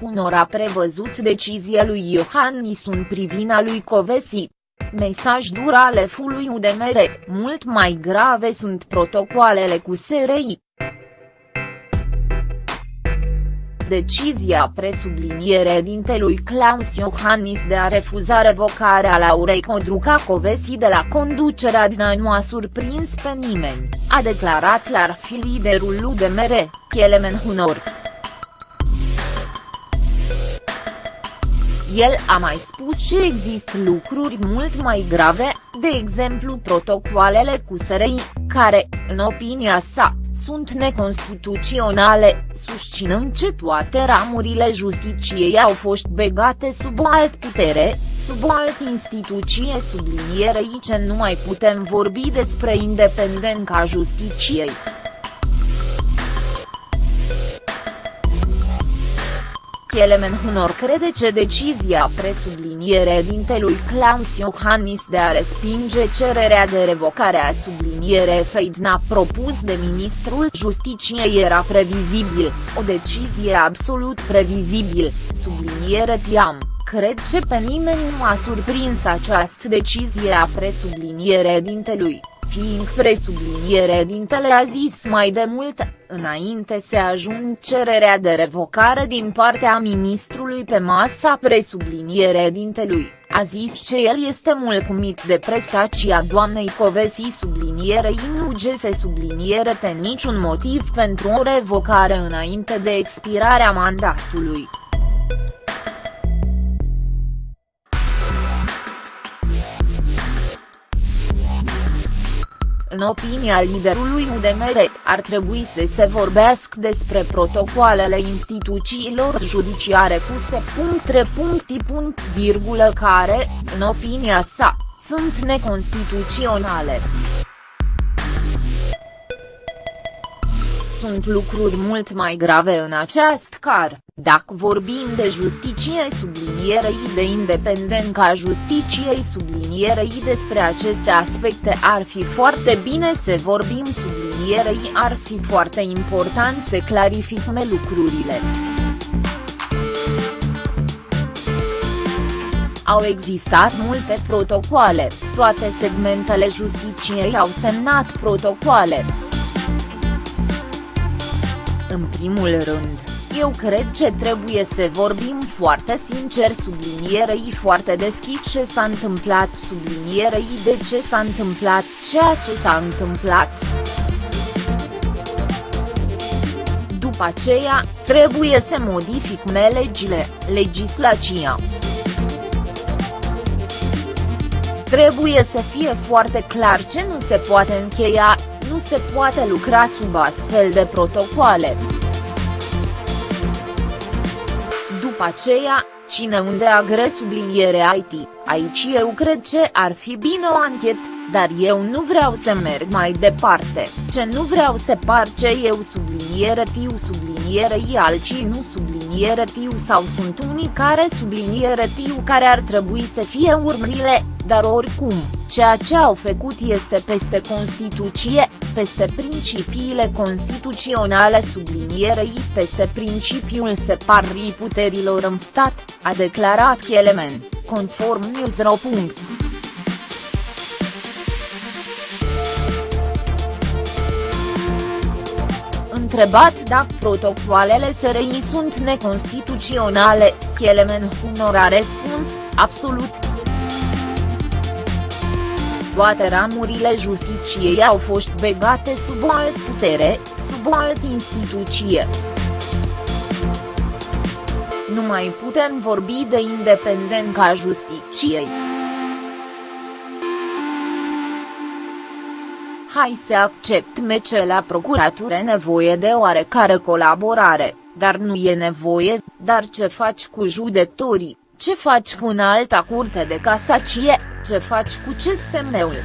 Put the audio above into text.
Hunor a prevăzut decizia lui Iohannis în privina lui Covesi. Mesaj dur ale fului UDMR, mult mai grave sunt protocoalele cu SRI. Decizia presublinierea dintelui Claus Iohannis de a refuza revocarea Laurei Codruca-Covesi de la conducerea din nu a surprins pe nimeni, a declarat clar fi liderul UDMR, Kelemen Hunor. El a mai spus că există lucruri mult mai grave, de exemplu protocoalele cu SRI, care, în opinia sa, sunt neconstituționale, susținând că toate ramurile justiciei au fost begate sub o alt putere, sub o altă instituție sublinierei ce nu mai putem vorbi despre independența justiciei. Kelemen Hunor crede că decizia presubliniere dintelui Klaus Iohannis de a respinge cererea de revocare a subliniere Feidna propus de ministrul Justiciei era previzibil, o decizie absolut previzibil, subliniere Tiam. Cred că pe nimeni nu a surprins această decizie a presubliniere dintelui fiind presubliniere dintele a zis mai de mult, înainte să ajung cererea de revocare din partea ministrului pe masa presubliniere dintelui, a zis că el este mulțumit de prestația doamnei Covesi sublinierei nu gese subliniere pe niciun motiv pentru o revocare înainte de expirarea mandatului. În opinia liderului UDMR, ar trebui să se vorbească despre protocoalele instituțiilor judiciare cu se. care, în opinia sa, sunt neconstituționale. Sunt lucruri mult mai grave în acest car, dacă vorbim de justiție sublinierei de independența justiciei sublinierei despre aceste aspecte ar fi foarte bine să vorbim sublinierei ar fi foarte important să clarificăm lucrurile. Au existat multe protocoale, toate segmentele justiciei au semnat protocoale. În primul rând, eu cred că trebuie să vorbim foarte sincer sublinierei foarte deschis ce s-a întâmplat sublinierei de ce s-a întâmplat ceea ce s-a întâmplat. După aceea, trebuie să modificăm legile, legislația. Trebuie să fie foarte clar ce nu se poate încheia, nu se poate lucra sub astfel de protocoale. După aceea, cine unde agre subliniere IT, aici eu cred că ar fi bine o anchetă, dar eu nu vreau să merg mai departe, ce nu vreau să par ce eu subliniere tiu subliniere i alții nu subliniere tiu sau sunt unii care subliniere tiu care ar trebui să fie urmările, dar oricum, ceea ce au făcut este peste Constituție, peste principiile constituționale sublinierei peste principiul separării puterilor în stat, a declarat Chielemen, conform Newsro. Întrebat dacă protocoalele SRI sunt neconstituționale, Chielemen Hunor a răspuns, absolut. Toate ramurile justiciei au fost begate sub o altă putere, sub o altă instituție. Nu mai putem vorbi de independența justiciei. Hai să acceptăm că la procuratură nevoie de oarecare colaborare, dar nu e nevoie, dar ce faci cu judecătorii, ce faci cu alta curte de casacie, ce faci cu CSM-ul?